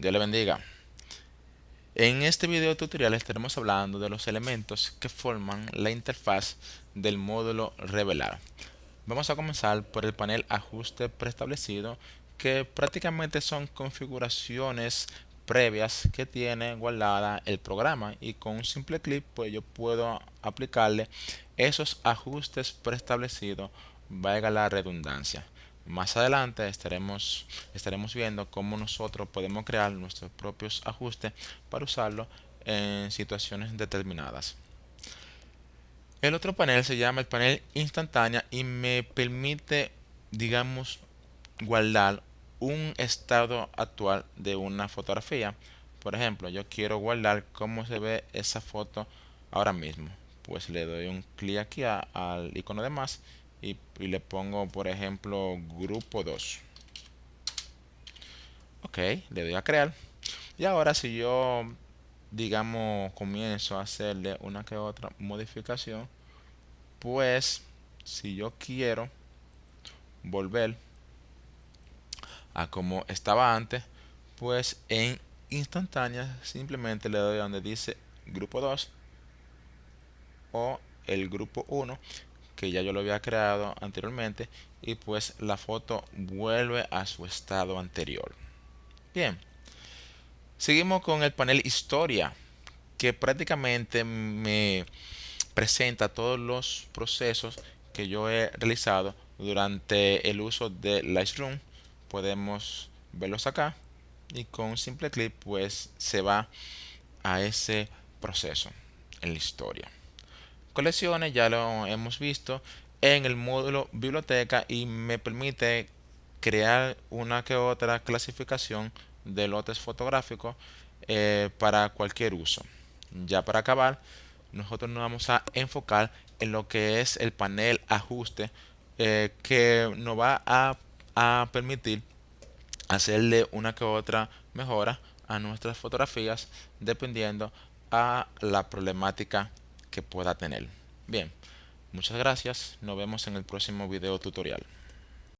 Dios le bendiga. En este video tutorial estaremos hablando de los elementos que forman la interfaz del módulo revelar. Vamos a comenzar por el panel ajuste preestablecido que prácticamente son configuraciones previas que tiene guardada el programa y con un simple clic pues yo puedo aplicarle esos ajustes preestablecidos valga la redundancia. Más adelante estaremos, estaremos viendo cómo nosotros podemos crear nuestros propios ajustes para usarlo en situaciones determinadas. El otro panel se llama el panel instantánea y me permite, digamos, guardar un estado actual de una fotografía. Por ejemplo, yo quiero guardar cómo se ve esa foto ahora mismo. Pues le doy un clic aquí al icono de más y, le pongo por ejemplo grupo 2 ok le doy a crear. Y ahora si yo digamos comienzo a hacerle una que otra modificación pues si yo quiero volver a como estaba antes pues en instantánea simplemente le doy donde dice grupo 2 o el grupo 1 que ya yo lo había creado anteriormente y pues la foto vuelve a su estado anterior. Bien, seguimos con el panel historia que prácticamente me presenta todos los procesos que yo he realizado durante el uso de Lightroom. Podemos verlos acá y con un simple clic pues se va a ese proceso en la historia colecciones, ya lo hemos visto en el módulo biblioteca y me permite crear una que otra clasificación de lotes fotográficos eh, para cualquier uso. Ya para acabar, nosotros nos vamos a enfocar en lo que es el panel ajuste eh, que nos va a, a permitir hacerle una que otra mejora a nuestras fotografías dependiendo a la problemática pueda tener. Bien, muchas gracias. Nos vemos en el próximo video tutorial.